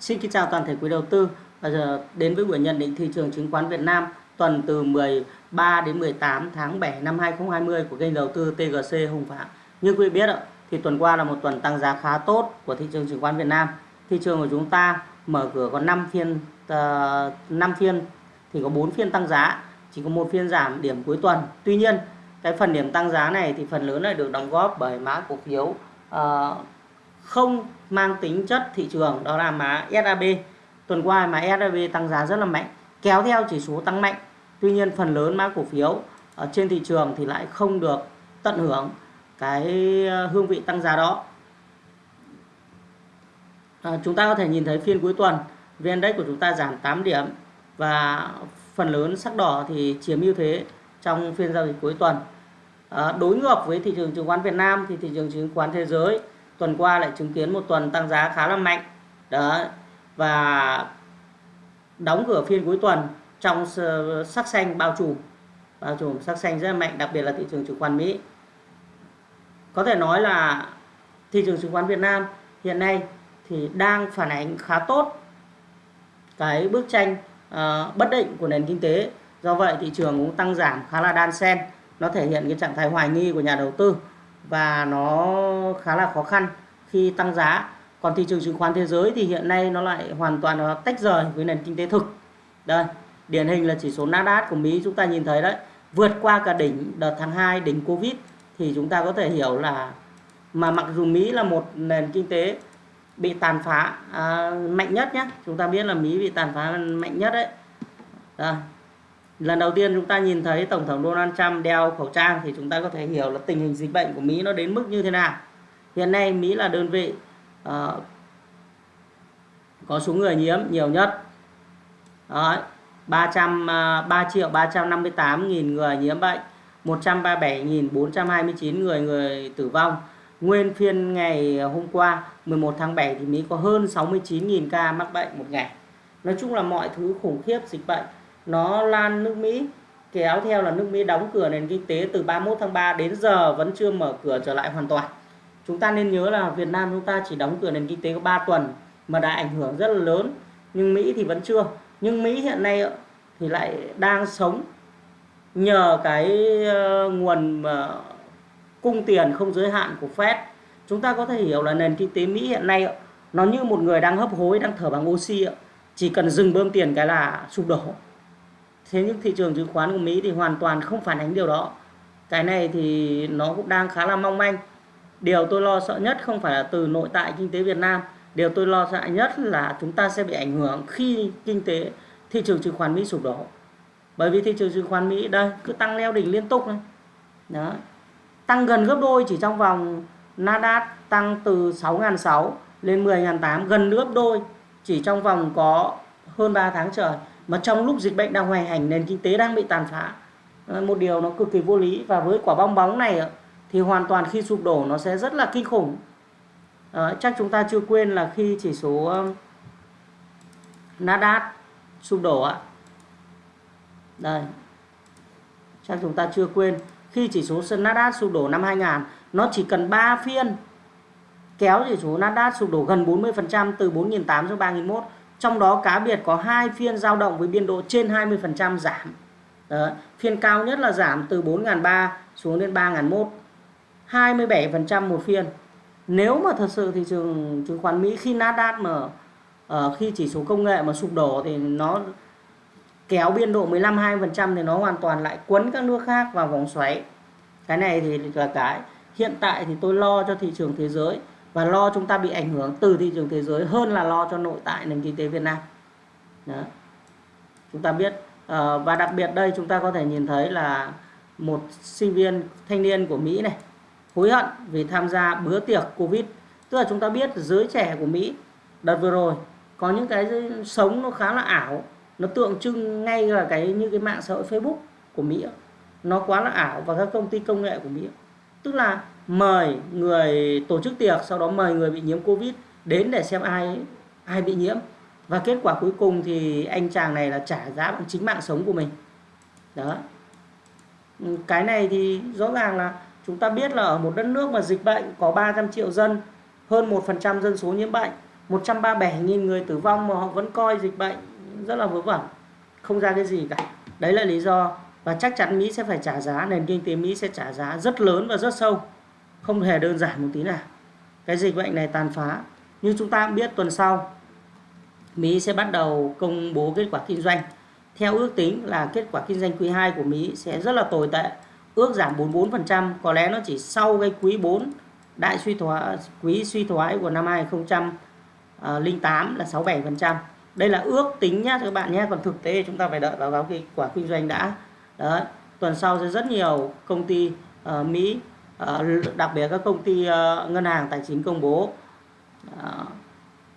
Xin kính chào toàn thể quý đầu tư và giờ đến với buổi nhận định thị trường chứng khoán Việt Nam tuần từ 13 đến 18 tháng 7 năm 2020 của kênh đầu tư TGC Hùng Phạm. Như quý vị biết thì tuần qua là một tuần tăng giá khá tốt của thị trường chứng khoán Việt Nam. Thị trường của chúng ta mở cửa có 5 phiên ờ, uh, 5 phiên thì có 4 phiên tăng giá, chỉ có một phiên giảm điểm cuối tuần. Tuy nhiên, cái phần điểm tăng giá này thì phần lớn lại được đóng góp bởi mã cổ phiếu uh, không mang tính chất thị trường đó là mã SAB tuần qua mã SAB tăng giá rất là mạnh kéo theo chỉ số tăng mạnh. Tuy nhiên phần lớn mã cổ phiếu ở trên thị trường thì lại không được tận hưởng cái ờ, hương vị tăng giá đó. À, chúng ta có thể nhìn thấy phiên cuối tuần VN Index của chúng ta giảm 8 điểm và phần lớn sắc đỏ thì chiếm ưu thế trong phiên giao dịch cuối tuần. À, đối ngược với thị trường chứng khoán Việt Nam thì thị trường chứng khoán thế giới tuần qua lại chứng kiến một tuần tăng giá khá là mạnh. Đó và đóng cửa phiên cuối tuần trong sắc xanh bao trùm. Bao trùm sắc xanh rất là mạnh đặc biệt là thị trường chứng khoán Mỹ. Có thể nói là thị trường chứng khoán Việt Nam hiện nay thì đang phản ánh khá tốt cái bức tranh uh, bất định của nền kinh tế. Do vậy thị trường cũng tăng giảm khá là đan xen. Nó thể hiện cái trạng thái hoài nghi của nhà đầu tư và nó khá là khó khăn khi tăng giá. Còn thị trường chứng khoán thế giới thì hiện nay nó lại hoàn toàn nó tách rời với nền kinh tế thực. Đây điển hình là chỉ số Nasdaq của Mỹ chúng ta nhìn thấy đấy. Vượt qua cả đỉnh đợt tháng 2 đỉnh Covid thì chúng ta có thể hiểu là mà mặc dù Mỹ là một nền kinh tế bị tàn phá à, mạnh nhất nhé chúng ta biết là Mỹ bị tàn phá mạnh nhất đấy. Đây lần đầu tiên chúng ta nhìn thấy tổng thống Donald Trump đeo khẩu trang thì chúng ta có thể hiểu là tình hình dịch bệnh của Mỹ nó đến mức như thế nào. Hiện nay Mỹ là đơn vị uh, có số người nhiễm nhiều nhất. Đó, 300 uh, 3 triệu 358 nghìn người nhiễm bệnh 137.429 người người tử vong. Nguyên phiên ngày hôm qua 11 tháng 7 thì Mỹ có hơn 69.000 ca mắc bệnh một ngày. Nói chung là mọi thứ khủng khiếp dịch bệnh nó lan nước Mỹ, kéo theo là nước Mỹ đóng cửa nền kinh tế từ 31 tháng 3 đến giờ vẫn chưa mở cửa trở lại hoàn toàn. Chúng ta nên nhớ là Việt Nam chúng ta chỉ đóng cửa nền kinh tế có 3 tuần mà đã ảnh hưởng rất là lớn, nhưng Mỹ thì vẫn chưa. Nhưng Mỹ hiện nay thì lại đang sống nhờ cái ờ, nguồn ờ, cung tiền không giới hạn của Fed. Chúng ta có thể hiểu là nền kinh tế Mỹ hiện nay nó như một người đang hấp hối, đang thở bằng oxy chỉ cần dừng bơm tiền cái là sụp đổ thế nhưng thị trường chứng khoán của Mỹ thì hoàn toàn không phản ánh điều đó. Cái này thì nó cũng đang khá là mong manh. Điều tôi lo sợ nhất không phải là từ nội tại kinh tế Việt Nam. Điều tôi lo sợ nhất là chúng ta sẽ bị ảnh hưởng khi kinh tế, thị trường chứng khoán Mỹ sụp đổ. Bởi vì thị trường chứng khoán Mỹ đây, cứ tăng leo đỉnh liên tục này. Đó. Tăng gần gấp đôi chỉ trong vòng Nasdaq tăng từ 6.600 lên 10.800 gần gấp đôi chỉ trong vòng có hơn 3 tháng trời mà trong lúc dịch bệnh đang hoành hành nền kinh tế đang bị tàn phá ờ, một điều nó cực kỳ vô lý. Và với quả bong bóng này ờ, thì hoàn toàn khi sụp đổ nó sẽ rất là kinh khủng. À, chắc chúng ta chưa quên là khi chỉ số Nasdaq sụp đổ ạ. Đây. Chắc chúng ta chưa quên khi chỉ số Nasdaq sụp đổ năm 2000 nó chỉ cần 3 phiên kéo chỉ số Nasdaq sụp đổ gần 40% từ 4.800 xuống 3.001 trong đó cá biệt có hai phiên giao động với biên độ trên 20% giảm Đó. phiên cao nhất là giảm từ 4.300 xuống đến 3.001 27% một phiên nếu mà thật sự thị trường chứng khoán Mỹ khi Nasdaq mà uh, khi chỉ số công nghệ mà sụp đổ thì nó kéo biên độ 15-20% thì nó hoàn toàn lại quấn các nước khác vào vòng xoáy. Cái này thì là cái hiện tại thì tôi lo cho thị trường thế giới và lo chúng ta bị ảnh hưởng từ thị trường thế giới hơn là lo cho nội tại nền kinh tế Việt Nam. Đó. Chúng ta biết ờ, và đặc biệt đây chúng ta có thể nhìn thấy là một sinh viên thanh niên của Mỹ này hối hận vì tham gia bữa tiệc Covid. Tức là chúng ta biết giới trẻ của Mỹ đợt vừa rồi có những cái sống nó khá là ảo, nó tượng trưng ngay là cái như cái mạng xã hội Facebook của Mỹ. Nó quá là ảo và các công ty công nghệ của Mỹ. Tức là mời người tổ chức tiệc sau đó mời người bị nhiễm Covid đến để xem ai ai bị nhiễm. Và kết quả cuối cùng thì anh chàng này là trả giá bằng chính mạng sống của mình. Đó. Ừ, cái này thì rõ ràng là Chúng ta biết là ở một đất nước mà dịch bệnh có 300 triệu dân, hơn 1% dân số nhiễm bệnh 137.000 người tử vong mà họ vẫn coi dịch bệnh rất là vớ vẩn không ra cái gì cả. Đấy là lý do. Và chắc chắn Mỹ sẽ phải trả giá nền kinh tế Mỹ sẽ trả giá rất lớn và rất sâu không hề đơn giản một tí nào. Cái dịch bệnh này tàn phá. Như chúng ta biết tuần sau Mỹ sẽ bắt đầu công bố kết quả kinh doanh. Theo ước tính là kết quả kinh doanh quý 2 của Mỹ sẽ rất là tồi tệ ước giảm 44% có lẽ nó chỉ sau cái quý 4 đại suy thoái quý suy thoái của năm 2008 là 67% đây là ước tính nhá các bạn nhé còn thực tế chúng ta phải đợi báo cáo kết quả kinh doanh đã. Đấy tuần sau sẽ rất nhiều công ty uh, Mỹ Ờ, đặc biệt các công ty ờ, ngân hàng tài chính công bố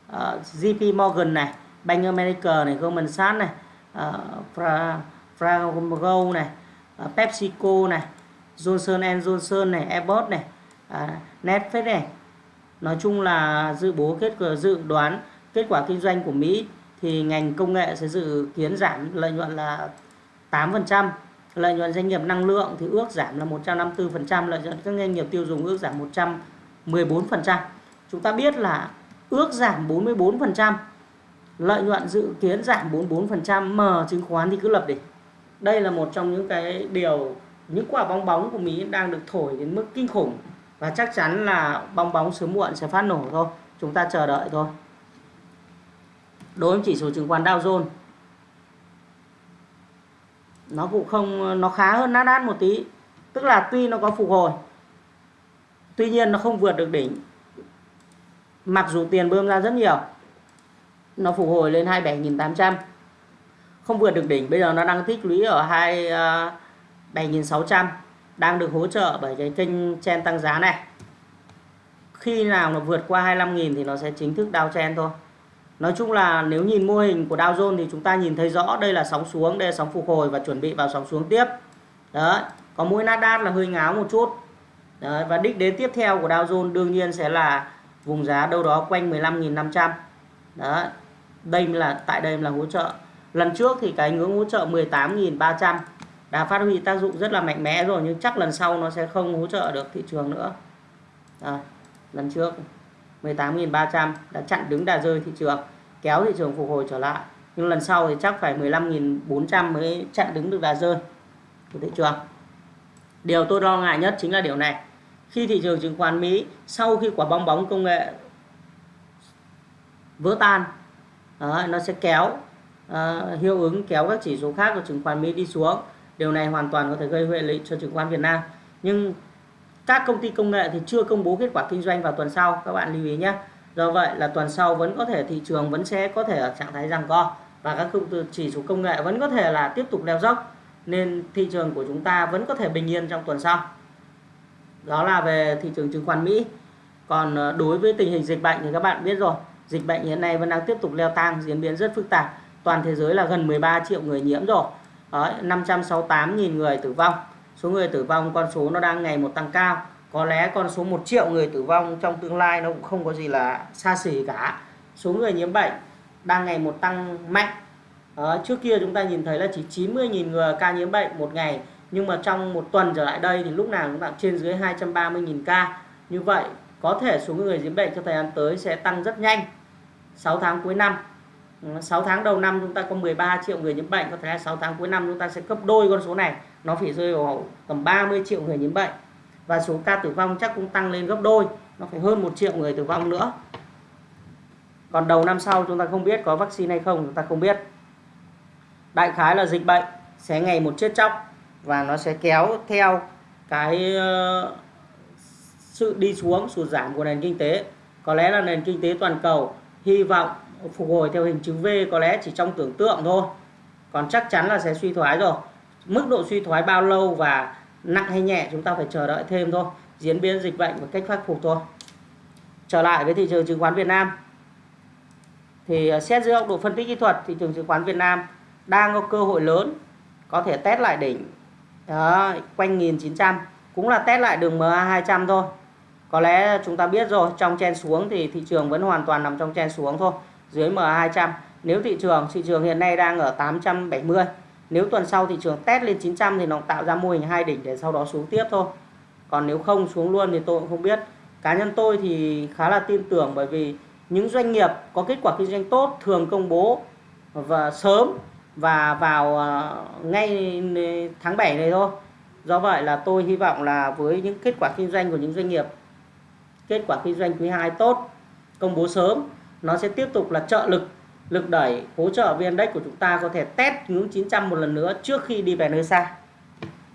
ờ, JP Morgan này Bank America này Goldman Sachs này uh, Frago này PepsiCo này Johnson Johnson này Abbott này Netflix này. Nói chung là dự bố kết quả dự đoán kết quả kinh doanh của Mỹ thì ngành công nghệ sẽ dự kiến giảm lợi nhuận là 8%, lợi nhuận doanh nghiệp năng lượng thì ước giảm là 154%, lợi nhuận các doanh nghiệp tiêu dùng ước giảm 114%. Chúng ta biết là ước giảm 44%, lợi nhuận dự kiến giảm 44%, mà chứng khoán thì cứ lập đỉnh. Đây là một trong những cái điều những quả bong bóng của Mỹ đang được thổi đến mức kinh khủng và chắc chắn là bong bóng sớm muộn sẽ phát nổ thôi. Chúng ta chờ đợi thôi đối với chỉ số chứng khoán Dow Jones nó cũng không, nó khá hơn Nasdaq một tí. Tức là tuy nó có phục hồi, tuy nhiên nó không vượt được đỉnh. Mặc dù tiền bơm ra rất nhiều, nó phục hồi lên 27.800 không vượt được đỉnh, bây giờ nó đang tích lũy ở 2 7.600 à, đang được hỗ trợ bởi cái kênh chen tăng giá này. Khi nào nó vượt qua 25.000 thì nó sẽ chính thức đao chen thôi. Nói chung là nếu nhìn mô hình của Dow Jones thì chúng ta nhìn thấy rõ đây là sóng xuống, đây là sóng phục hồi và chuẩn bị vào sóng xuống tiếp. Đấy, có mũi Nasdaq là hơi ngáo một chút. Đấy, và đích đến tiếp theo của Dow Jones đương nhiên sẽ là vùng giá đâu đó quanh 15.500. Đấy, đây là tại đây là hỗ trợ. Lần trước thì cái ngưỡng hỗ trợ 18.300 đã phát huy tác dụng rất là mạnh mẽ rồi nhưng chắc lần sau nó sẽ không hỗ trợ được thị trường nữa. Đấy, lần trước 18.300 đã chặn đứng đà rơi thị trường kéo thị trường phục hồi trở lại. Nhưng lần sau thì chắc phải 15.400 mới chặn đứng được đà rơi của thị trường. Điều tôi lo ngại nhất chính là điều này. Khi thị trường chứng khoán Mỹ sau khi quả bong bóng công nghệ vỡ tan đó, nó sẽ kéo uh, hiệu ứng kéo các chỉ số khác của chứng khoán Mỹ đi xuống. Điều này hoàn toàn có thể gây hệ lụy cho chứng khoán Việt Nam. Nhưng các công ty công nghệ thì chưa công bố kết quả kinh doanh vào tuần sau, các bạn lưu ý nhé. Do vậy là tuần sau vẫn có thể thị trường vẫn sẽ có thể ở trạng thái rằng co và các công chỉ số công nghệ vẫn có thể là tiếp tục leo dốc, nên thị trường của chúng ta vẫn có thể bình yên trong tuần sau. Đó là về thị trường chứng khoán Mỹ. Còn ờ, đối với tình hình dịch bệnh thì các bạn biết rồi, dịch bệnh hiện nay vẫn đang tiếp tục leo thang, diễn biến rất phức tạp. Toàn thế giới là gần 13 triệu người nhiễm rồi. 568.000 người tử vong số người tử vong con số nó đang ngày một tăng cao. Có lẽ con số 1 triệu người tử vong trong tương lai nó cũng không có gì là xa xỉ cả. Số người nhiễm bệnh đang ngày một tăng mạnh. À, trước kia chúng ta nhìn thấy là chỉ 90.000 người ca nhiễm bệnh một ngày. Nhưng mà trong một tuần trở lại đây thì lúc nào cũng ta trên dưới 230.000 ca. Như vậy có thể số người nhiễm bệnh trong thời gian tới sẽ tăng rất nhanh. 6 tháng cuối năm. 6 tháng đầu năm chúng ta có 13 triệu người nhiễm bệnh, có thể là 6 tháng cuối năm chúng ta sẽ gấp đôi con số này, nó phải rơi vào tầm 30 triệu người nhiễm bệnh. Và số ca tử vong chắc cũng tăng lên gấp đôi, nó phải hơn một triệu người tử vong nữa. Còn đầu năm sau chúng ta không biết có vaccine hay không, chúng ta không biết. Đại khái là dịch bệnh sẽ ngày một chết chóc và nó sẽ kéo theo cái ờ, sự đi xuống, sụt giảm của nền kinh tế. Có lẽ là nền kinh tế toàn cầu hy vọng phục hồi theo hình chữ V có lẽ chỉ trong tưởng tượng thôi. Còn chắc chắn là sẽ suy thoái rồi. Mức độ suy thoái bao lâu và nặng hay nhẹ chúng ta phải chờ đợi thêm thôi. Diễn biến dịch bệnh và cách khắc phục thôi. Trở lại với thị trường chứng khoán Việt Nam. Thì à, xét dưới góc độ phân tích kỹ thuật thị trường chứng khoán Việt Nam đang có cơ hội lớn có thể test lại đỉnh đó, quanh 1900 cũng là test lại đường MA 200 thôi. Có lẽ chúng ta biết rồi trong chen xuống thì thị trường vẫn hoàn toàn nằm trong chen xuống thôi dưới MA 200 nếu thị trường thị trường hiện nay đang ở 870 nếu tuần sau thị trường test lên 900 thì nó tạo ra mô hình hai đỉnh để sau đó xuống tiếp thôi. Còn nếu không xuống luôn thì tôi cũng không biết. Cá nhân tôi thì khá là tin tưởng bởi vì những doanh nghiệp có kết quả kinh doanh tốt thường công bố và sớm và vào ờ, ngay tháng 7 này thôi. Do vậy là tôi hy vọng là với những kết quả kinh doanh của những doanh nghiệp kết quả kinh doanh quý 2 tốt, công bố sớm, nó sẽ tiếp tục là trợ lực lực đẩy hỗ trợ VN Index của chúng ta có thể test ngưỡng 900 một lần nữa trước khi đi về nơi xa.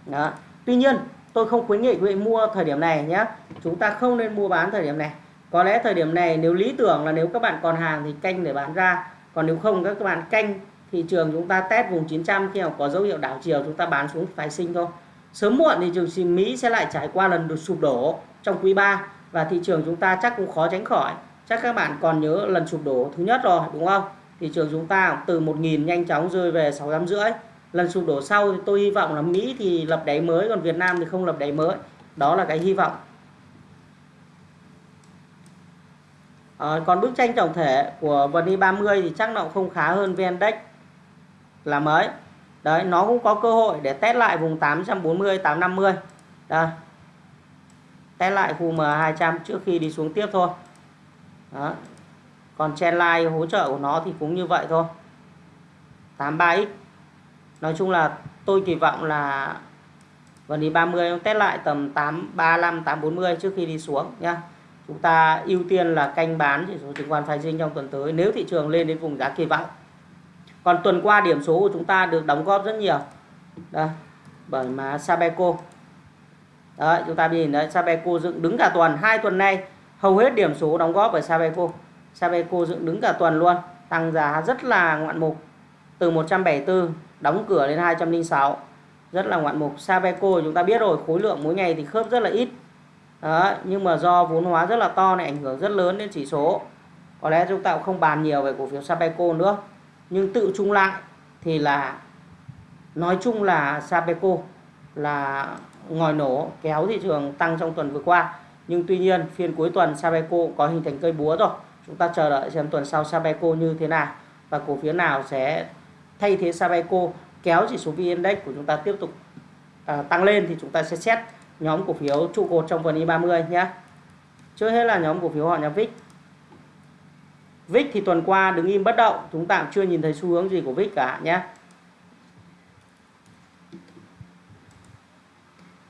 Đó. Tuy nhiên, tôi không khuyến nghị quý vị mua thời điểm này nhé. Chúng ta không nên mua bán thời điểm này. Có lẽ thời điểm này nếu lý tưởng là nếu các bạn còn hàng thì canh để bán ra. Còn nếu không các bạn canh thị trường chúng ta test vùng 900 khi nào có dấu hiệu đảo chiều chúng ta bán xuống phái sinh thôi. Sớm muộn thì trường sinh Mỹ sẽ lại trải qua lần được sụp đổ trong quý 3 và thị trường chúng ta chắc cũng khó tránh khỏi. Chắc các bạn còn nhớ lần sụp đổ thứ nhất rồi đúng không? Thị trường chúng ta từ 1.000 nhanh chóng rơi về 6 rưỡi. Lần sụp đổ sau thì tôi hy vọng là Mỹ thì lập đáy mới còn Việt Nam thì không lập đáy mới. Đó là cái hy vọng. À, còn bức tranh tổng thể của VN 30 thì chắc nó không khá hơn VN Index là mấy. Đấy, nó cũng có cơ hội để test lại vùng 840, 850. Đây. Test lại khu M200 trước khi đi xuống tiếp thôi. Đó. Còn trendline hỗ trợ của nó thì cũng như vậy thôi. 83x. Nói chung là tôi kỳ vọng là vn đi 30 test lại tầm 835 840 trước khi đi xuống nhá. Chúng ta ưu tiên là canh bán chỉ số chứng khoán phái sinh trong tuần tới nếu thị trường lên đến vùng giá kỳ vọng. Còn tuần qua điểm số của chúng ta được đóng góp rất nhiều. Đây, bởi mà Sabeco. Đấy, chúng ta nhìn đấy, Sabeco dựng đứng cả tuần, hai tuần nay hầu hết điểm số đóng góp bởi Sabeco. Sabeco dựng đứng cả tuần luôn, tăng giá rất là ngoạn mục. Từ 174 đóng cửa lên 206. Rất là ngoạn mục. Sabeco chúng ta biết rồi, khối lượng mỗi ngày thì khớp rất là ít. Đó, nhưng mà do vốn hóa rất là to này ảnh hưởng rất lớn đến chỉ số. Có lẽ chúng ta cũng không bàn nhiều về cổ phiếu Sabeco nữa nhưng tự chung lại thì là nói chung là Sabeco là ngòi nổ kéo thị trường tăng trong tuần vừa qua nhưng tuy nhiên phiên cuối tuần Sabeco có hình thành cây búa rồi. Chúng ta chờ đợi xem tuần sau Sabeco như thế nào. Và cổ phiếu nào sẽ thay thế Sabeco kéo chỉ số VN Index của chúng ta tiếp tục à, tăng lên thì chúng ta sẽ xét nhóm cổ phiếu trụ cột trong phần I30 nhé. Trước hết là nhóm cổ phiếu họ nhà VIX VIX thì tuần qua đứng im bất động chúng ta cũng chưa nhìn thấy xu hướng gì của VIX cả nhé.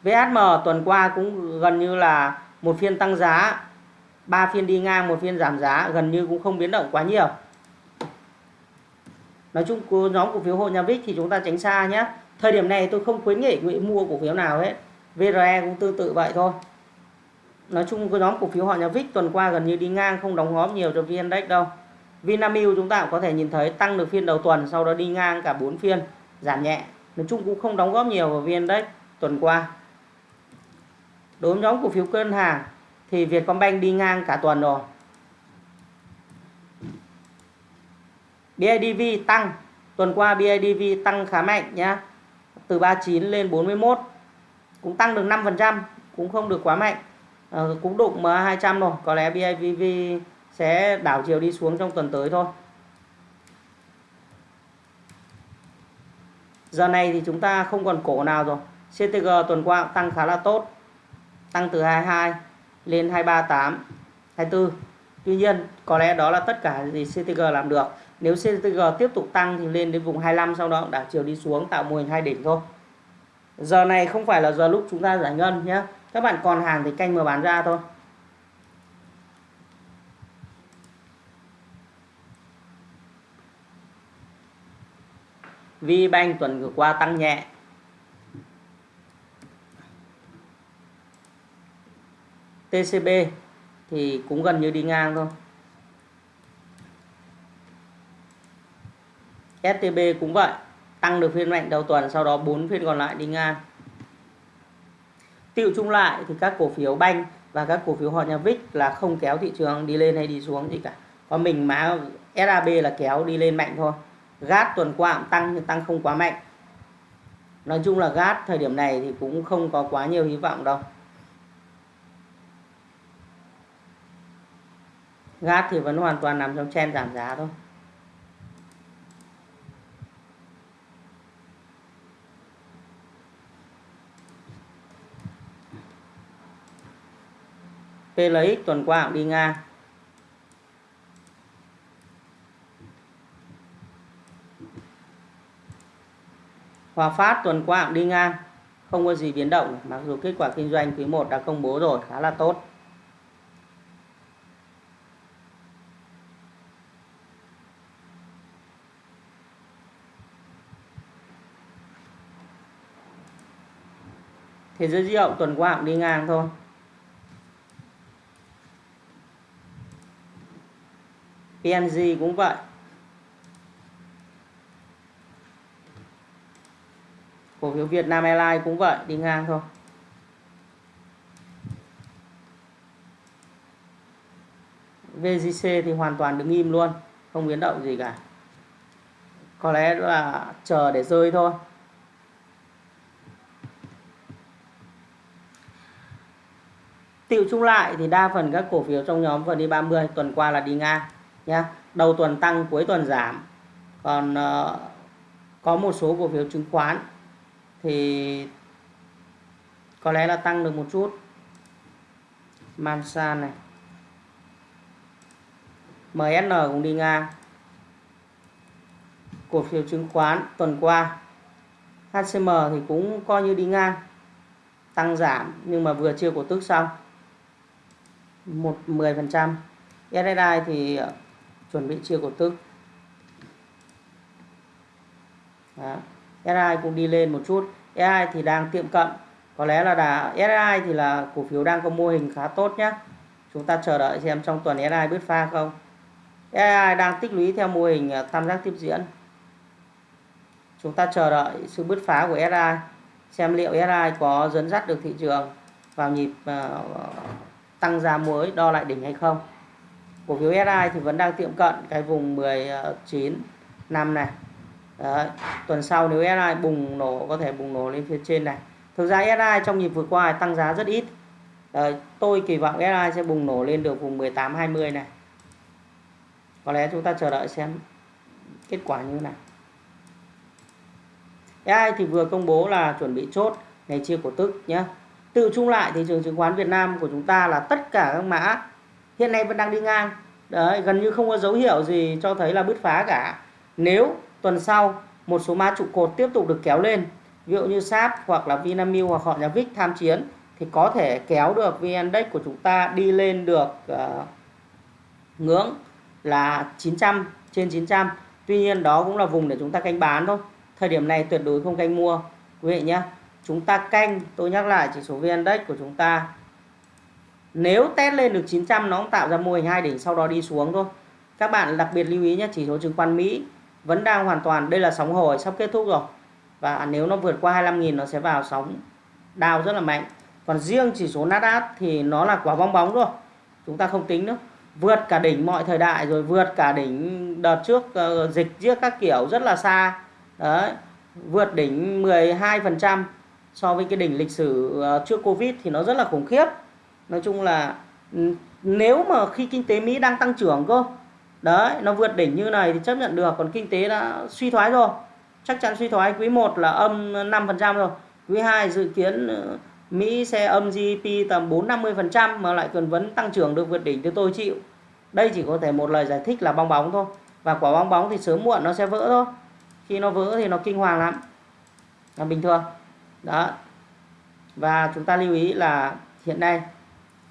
VHM tuần qua cũng gần như là một phiên tăng giá, ba phiên đi ngang, một phiên giảm giá, gần như cũng không biến động quá nhiều. Nói chung nhóm cổ phiếu hộ nhà VIX thì chúng ta tránh xa nhé. Thời điểm này tôi không khuyến nghị quý mua cổ phiếu nào hết. VRE cũng tương tự vậy thôi. Nói chung cái nhóm cổ phiếu họ nhà VIX tuần qua gần như đi ngang, không đóng góp nhiều cho VN Index đâu. Vinamilk chúng ta cũng có thể nhìn thấy tăng được phiên đầu tuần, sau đó đi ngang cả 4 phiên, giảm nhẹ. Nói chung cũng không đóng góp nhiều vào VN Index tuần qua đối với nhóm cổ phiếu ngân hàng thì Vietcombank đi ngang cả tuần rồi. BIDV tăng tuần qua BIDV tăng khá mạnh nhá. Từ 39 lên 41 cũng tăng được 5% cũng không được quá mạnh. À, cũng đụng MA200 rồi có lẽ BIDV sẽ đảo chiều đi xuống trong tuần tới thôi. Giờ này thì chúng ta không còn cổ nào rồi. CTG tuần qua cũng tăng khá là tốt tăng từ 22 lên 238 24 Tuy nhiên, có lẽ đó là tất cả gì CTG làm được. Nếu CTG tiếp tục tăng thì lên đến vùng 25 sau đó đảo chiều đi xuống tạo mô hình hai đỉnh thôi. Giờ này không phải là giờ lúc chúng ta giải ngân nhé. Các bạn còn hàng thì canh mở bán ra thôi. VBank tuần vừa qua tăng nhẹ. TCB thì cũng gần như đi ngang thôi STB cũng vậy, tăng được phiên mạnh đầu tuần, sau đó 4 phiên còn lại đi ngang tiệu chung lại thì các cổ phiếu banh và các cổ phiếu họ nhà VIX là không kéo thị trường đi lên hay đi xuống gì cả. Còn mình má SAB là kéo đi lên mạnh thôi. GAT tuần qua cũng tăng nhưng tăng không quá mạnh. Nói chung là GAT thời điểm này thì cũng không có quá nhiều hy vọng đâu. GAT thì vẫn hoàn toàn nằm trong chen giảm giá thôi. PLX tuần qua cũng đi ngang. Hòa Phát tuần qua cũng đi ngang. Không có gì biến động, mặc dù kết quả kinh doanh quý 1 đã công bố rồi, khá là tốt. Thế giới di động tuần qua cũng đi ngang thôi. PNG cũng vậy. Cổ phiếu Việt Nam Airlines cũng vậy, đi ngang thôi. VGC thì hoàn toàn đứng im luôn, không biến động gì cả. Có lẽ là chờ để rơi thôi. Tiệu chung lại thì đa phần các cổ phiếu trong nhóm VN30 tuần qua là đi ngang nhá. Đầu tuần tăng, cuối tuần giảm. Còn uh, có một số cổ phiếu chứng khoán thì có lẽ là tăng được một chút. Mansan này. MSN cũng đi ngang. Cổ phiếu chứng khoán tuần qua HCM thì cũng coi như đi ngang tăng giảm nhưng mà vừa chưa cổ tức xong một 10% SSI thì ờ, chuẩn bị chia cổ tức. Đó. SSI cũng đi lên một chút. SSI thì đang tiệm cận. Có lẽ là đã SSI thì là cổ phiếu đang có mô hình khá tốt nhé chúng ta chờ đợi xem trong tuần SSI bứt pha không. SSI đang tích lũy theo mô hình ờ, tam giác tiếp diễn. Chúng ta chờ đợi sự bứt phá của SSI xem liệu SSI có dẫn dắt được thị trường vào nhịp uh, tăng giá mới, đo lại đỉnh hay không. Cổ phiếu SI thì vẫn đang tiệm cận cái vùng 19 ờ, năm này. Đấy. tuần sau nếu SI bùng nổ, có thể bùng nổ lên phía trên này. Thực ra SI trong nhịp vừa qua tăng giá rất ít. Đấy. tôi kỳ vọng SI sẽ bùng nổ lên được vùng 18 20 này. Có lẽ chúng ta chờ đợi xem kết quả như thế nào. AI thì vừa công bố là chuẩn bị chốt ngày chia cổ tức nhé tự chung lại thị trường chứng khoán Việt Nam của chúng ta là tất cả các mã hiện nay vẫn đang đi ngang. Đấy gần như không có dấu hiệu gì cho thấy là bứt phá cả. Nếu tuần sau một số mã trụ cột tiếp tục được kéo lên ví dụ như SAP hoặc là Vinamilk hoặc họ nhà VIX tham chiến thì có thể kéo được VN Index của chúng ta đi lên được uh, ngưỡng là 900 trên 900 tuy nhiên đó cũng là vùng để chúng ta canh bán thôi. Thời điểm này tuyệt đối không canh mua quý vị nhé chúng ta canh, tôi nhắc lại chỉ số VN Index của chúng ta. Nếu test lên được 900 nó cũng tạo ra mô hình hai đỉnh sau đó đi xuống thôi. Các bạn đặc biệt lưu ý nhé, chỉ số chứng khoán Mỹ vẫn đang hoàn toàn, đây là sóng hồi, sắp kết thúc rồi. Và nếu nó vượt qua 25.000 nó sẽ vào sóng đào rất là mạnh. Còn riêng chỉ số Nasdaq thì nó là quả bong bóng rồi chúng ta không tính nữa. Vượt cả đỉnh mọi thời đại rồi vượt cả đỉnh đợt trước ờ, dịch trước các kiểu rất là xa. Đấy, vượt đỉnh 12% so với cái đỉnh lịch sử ờ, trước Covid thì nó rất là khủng khiếp. Nói chung là ừ, nếu mà khi kinh tế Mỹ đang tăng trưởng cơ, đấy, nó vượt đỉnh như này thì chấp nhận được, còn kinh tế đã suy thoái rồi. Chắc chắn suy thoái. Quý 1 là âm 5% rồi. Quý 2 dự kiến ờ, Mỹ sẽ âm GDP tầm 4-50% mà lại còn vẫn tăng trưởng được, vượt đỉnh thì tôi chịu. Đây chỉ có thể một lời giải thích là bong bóng thôi. Và quả bong bóng thì sớm muộn nó sẽ vỡ thôi. Khi nó vỡ thì nó kinh hoàng lắm. Là bình thường đó. Và chúng ta lưu ý là hiện nay,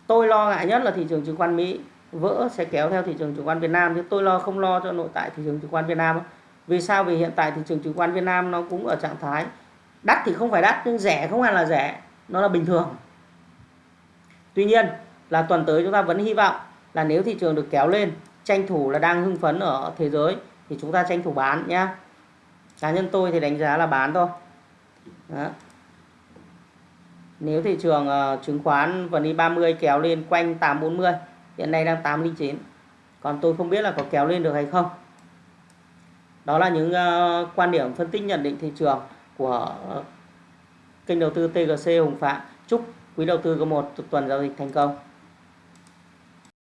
tôi lo ngại nhất là thị trường chứng khoán Mỹ vỡ sẽ kéo theo thị trường chứng khoán Việt Nam. Chứ tôi lo không lo cho nội tại thị trường chứng khoán Việt Nam vì sao? Vì hiện tại thị trường chứng khoán Việt Nam nó cũng ở trạng thái đắt thì không phải đắt, nhưng rẻ không hẳn là rẻ, nó là bình thường. Tuy nhiên là tuần tới chúng ta vẫn hy vọng là nếu thị trường được kéo lên, tranh thủ là đang hưng phấn ở thế giới, thì chúng ta tranh thủ bán nhé cá nhân tôi thì đánh giá là bán thôi. Đó nếu thị trường uh, chứng khoán vn 30 kéo lên quanh 840 hiện nay đang 809 còn tôi không biết là có kéo lên được hay không. Đó là những uh, quan điểm phân tích nhận định thị trường của uh, kênh đầu tư TGC Hùng Phạm. Chúc quý đầu tư có một tuần giao dịch thành công.